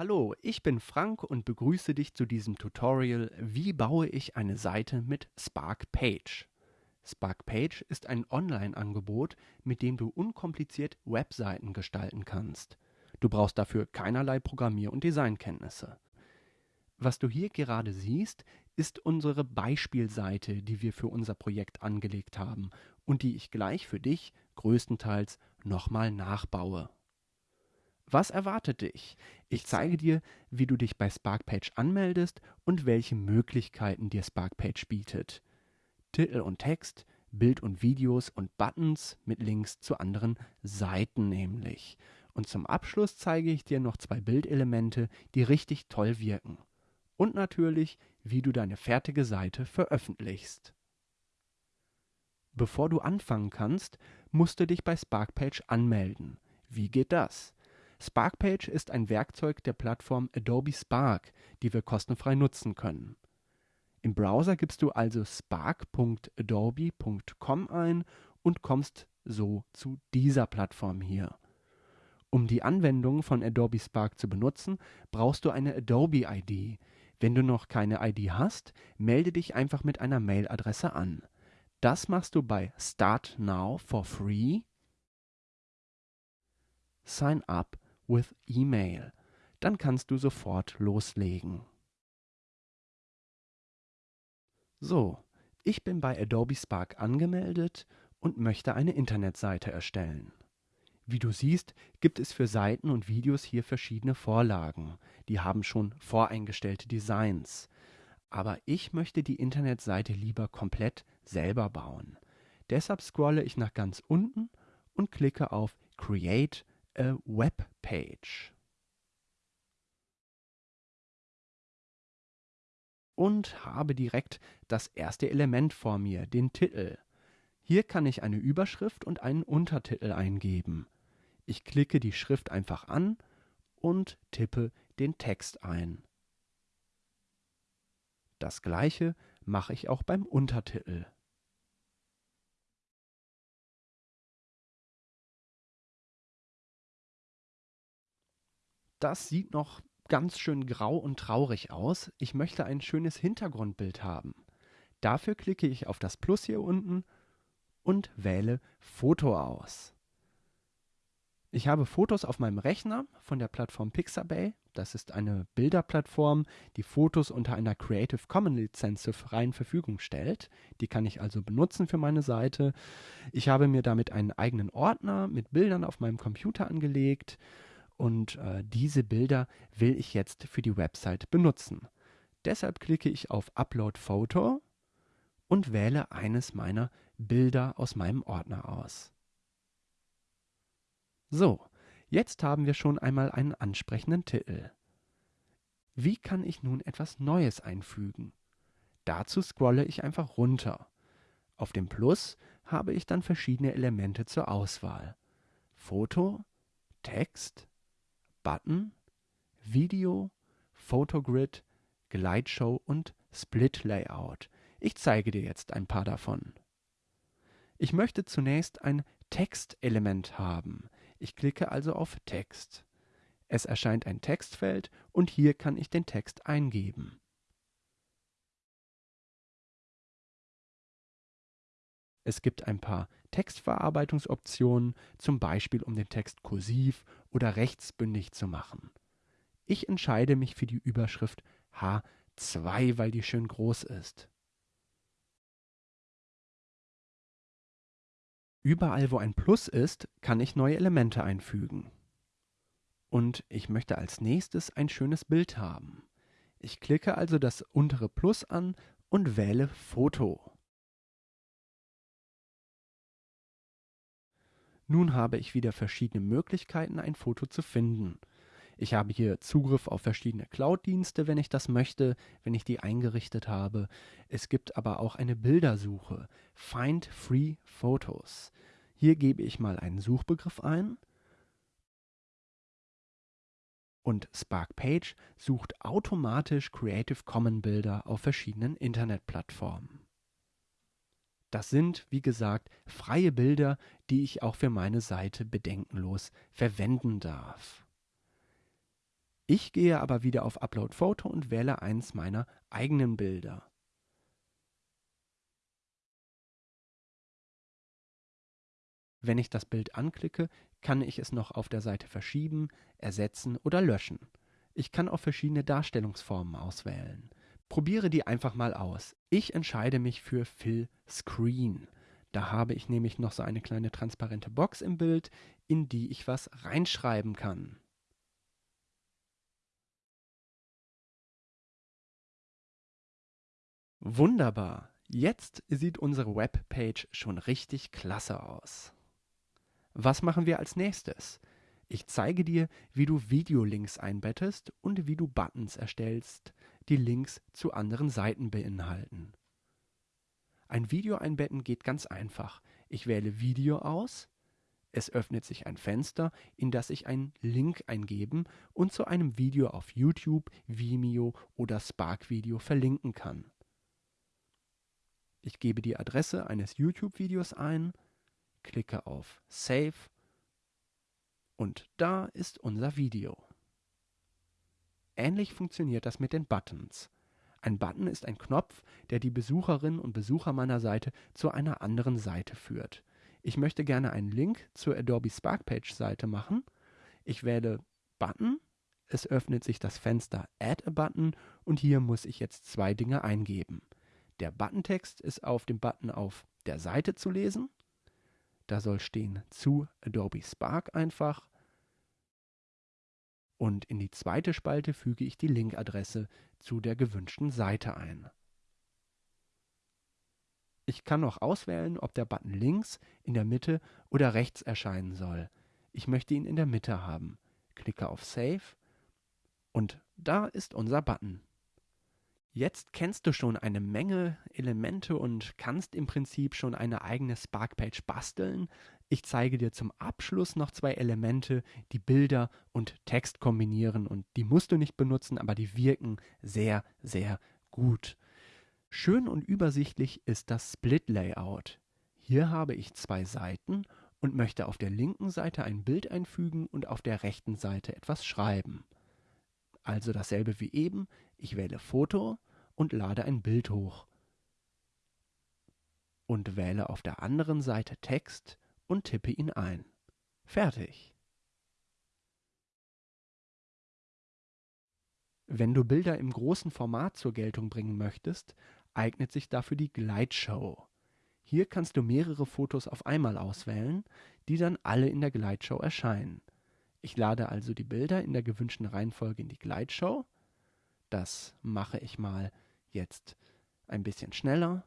Hallo, ich bin Frank und begrüße dich zu diesem Tutorial Wie baue ich eine Seite mit Spark Page. Spark Page ist ein Online-Angebot, mit dem du unkompliziert Webseiten gestalten kannst. Du brauchst dafür keinerlei Programmier- und Designkenntnisse. Was du hier gerade siehst, ist unsere Beispielseite, die wir für unser Projekt angelegt haben und die ich gleich für dich größtenteils nochmal nachbaue. Was erwartet dich? Ich zeige dir, wie du dich bei Sparkpage anmeldest und welche Möglichkeiten dir Sparkpage bietet. Titel und Text, Bild und Videos und Buttons mit Links zu anderen Seiten nämlich. Und zum Abschluss zeige ich dir noch zwei Bildelemente, die richtig toll wirken. Und natürlich, wie du deine fertige Seite veröffentlichst. Bevor du anfangen kannst, musst du dich bei Sparkpage anmelden. Wie geht das? Sparkpage ist ein Werkzeug der Plattform Adobe Spark, die wir kostenfrei nutzen können. Im Browser gibst du also spark.adobe.com ein und kommst so zu dieser Plattform hier. Um die Anwendung von Adobe Spark zu benutzen, brauchst du eine Adobe ID. Wenn du noch keine ID hast, melde dich einfach mit einer Mailadresse an. Das machst du bei Start Now for Free. Sign up with Email. Dann kannst du sofort loslegen. So, ich bin bei Adobe Spark angemeldet und möchte eine Internetseite erstellen. Wie du siehst, gibt es für Seiten und Videos hier verschiedene Vorlagen. Die haben schon voreingestellte Designs. Aber ich möchte die Internetseite lieber komplett selber bauen. Deshalb scrolle ich nach ganz unten und klicke auf Create a Web Page. Und habe direkt das erste Element vor mir, den Titel. Hier kann ich eine Überschrift und einen Untertitel eingeben. Ich klicke die Schrift einfach an und tippe den Text ein. Das gleiche mache ich auch beim Untertitel. Das sieht noch ganz schön grau und traurig aus. Ich möchte ein schönes Hintergrundbild haben. Dafür klicke ich auf das Plus hier unten und wähle Foto aus. Ich habe Fotos auf meinem Rechner von der Plattform Pixabay. Das ist eine Bilderplattform, die Fotos unter einer Creative Commons Lizenz zur freien Verfügung stellt. Die kann ich also benutzen für meine Seite. Ich habe mir damit einen eigenen Ordner mit Bildern auf meinem Computer angelegt und äh, diese Bilder will ich jetzt für die Website benutzen. Deshalb klicke ich auf Upload Photo und wähle eines meiner Bilder aus meinem Ordner aus. So, jetzt haben wir schon einmal einen ansprechenden Titel. Wie kann ich nun etwas Neues einfügen? Dazu scrolle ich einfach runter. Auf dem Plus habe ich dann verschiedene Elemente zur Auswahl. Foto, Text, Button, Video, Photogrid, Gleitshow und Split Layout. Ich zeige dir jetzt ein paar davon. Ich möchte zunächst ein Textelement haben. Ich klicke also auf Text. Es erscheint ein Textfeld und hier kann ich den Text eingeben. Es gibt ein paar Textverarbeitungsoptionen, zum Beispiel um den Text kursiv oder rechtsbündig zu machen. Ich entscheide mich für die Überschrift H2, weil die schön groß ist. Überall, wo ein Plus ist, kann ich neue Elemente einfügen. Und ich möchte als nächstes ein schönes Bild haben. Ich klicke also das untere Plus an und wähle Foto. Nun habe ich wieder verschiedene Möglichkeiten, ein Foto zu finden. Ich habe hier Zugriff auf verschiedene Cloud-Dienste, wenn ich das möchte, wenn ich die eingerichtet habe. Es gibt aber auch eine Bildersuche. Find Free Photos. Hier gebe ich mal einen Suchbegriff ein. Und Spark Page sucht automatisch Creative Commons Bilder auf verschiedenen Internetplattformen. Das sind, wie gesagt, freie Bilder, die ich auch für meine Seite bedenkenlos verwenden darf. Ich gehe aber wieder auf Upload Photo und wähle eins meiner eigenen Bilder. Wenn ich das Bild anklicke, kann ich es noch auf der Seite verschieben, ersetzen oder löschen. Ich kann auch verschiedene Darstellungsformen auswählen. Probiere die einfach mal aus. Ich entscheide mich für Fill Screen. Da habe ich nämlich noch so eine kleine transparente Box im Bild, in die ich was reinschreiben kann. Wunderbar. Jetzt sieht unsere Webpage schon richtig klasse aus. Was machen wir als nächstes? Ich zeige dir, wie du Videolinks einbettest und wie du Buttons erstellst, die Links zu anderen Seiten beinhalten. Ein Video einbetten geht ganz einfach. Ich wähle Video aus, es öffnet sich ein Fenster, in das ich einen Link eingeben und zu einem Video auf YouTube, Vimeo oder Spark Video verlinken kann. Ich gebe die Adresse eines YouTube-Videos ein, klicke auf Save und da ist unser Video. Ähnlich funktioniert das mit den Buttons. Ein Button ist ein Knopf, der die Besucherinnen und Besucher meiner Seite zu einer anderen Seite führt. Ich möchte gerne einen Link zur Adobe Spark Page Seite machen. Ich wähle Button, es öffnet sich das Fenster Add a Button und hier muss ich jetzt zwei Dinge eingeben. Der Buttontext ist auf dem Button auf der Seite zu lesen da soll stehen zu Adobe Spark einfach. Und in die zweite Spalte füge ich die Linkadresse zu der gewünschten Seite ein. Ich kann noch auswählen, ob der Button links, in der Mitte oder rechts erscheinen soll. Ich möchte ihn in der Mitte haben. Klicke auf Save und da ist unser Button. Jetzt kennst du schon eine Menge Elemente und kannst im Prinzip schon eine eigene Spark-Page basteln. Ich zeige dir zum Abschluss noch zwei Elemente, die Bilder und Text kombinieren und die musst du nicht benutzen, aber die wirken sehr, sehr gut. Schön und übersichtlich ist das Split-Layout. Hier habe ich zwei Seiten und möchte auf der linken Seite ein Bild einfügen und auf der rechten Seite etwas schreiben. Also dasselbe wie eben. Ich wähle Foto und lade ein Bild hoch. Und wähle auf der anderen Seite Text und tippe ihn ein. Fertig. Wenn du Bilder im großen Format zur Geltung bringen möchtest, eignet sich dafür die Gleitshow. Hier kannst du mehrere Fotos auf einmal auswählen, die dann alle in der Gleitshow erscheinen. Ich lade also die Bilder in der gewünschten Reihenfolge in die Gleitshow. Das mache ich mal jetzt ein bisschen schneller.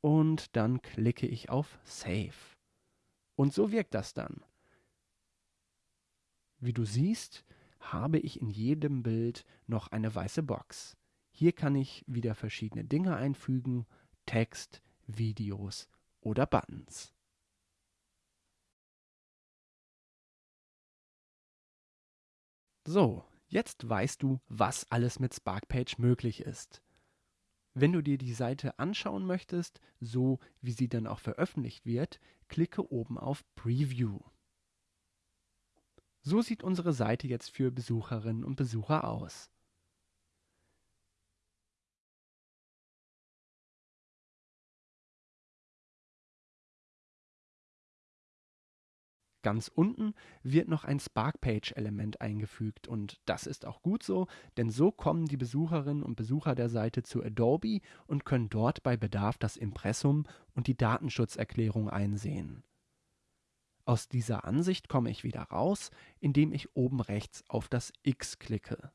Und dann klicke ich auf Save. Und so wirkt das dann. Wie du siehst, habe ich in jedem Bild noch eine weiße Box. Hier kann ich wieder verschiedene Dinge einfügen, Text, Videos oder Buttons. So, jetzt weißt du, was alles mit Sparkpage möglich ist. Wenn du dir die Seite anschauen möchtest, so wie sie dann auch veröffentlicht wird, klicke oben auf Preview. So sieht unsere Seite jetzt für Besucherinnen und Besucher aus. Ganz unten wird noch ein Sparkpage-Element eingefügt und das ist auch gut so, denn so kommen die Besucherinnen und Besucher der Seite zu Adobe und können dort bei Bedarf das Impressum und die Datenschutzerklärung einsehen. Aus dieser Ansicht komme ich wieder raus, indem ich oben rechts auf das X klicke.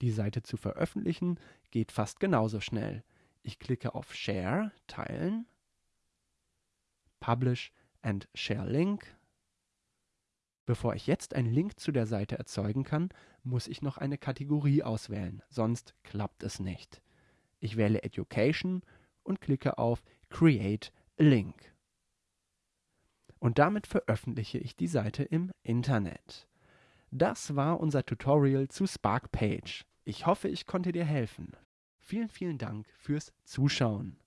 Die Seite zu veröffentlichen geht fast genauso schnell. Ich klicke auf Share, Teilen, Publish and Share Link. Bevor ich jetzt einen Link zu der Seite erzeugen kann, muss ich noch eine Kategorie auswählen, sonst klappt es nicht. Ich wähle Education und klicke auf Create a Link und damit veröffentliche ich die Seite im Internet. Das war unser Tutorial zu Spark Page. Ich hoffe, ich konnte dir helfen. Vielen, vielen Dank fürs Zuschauen.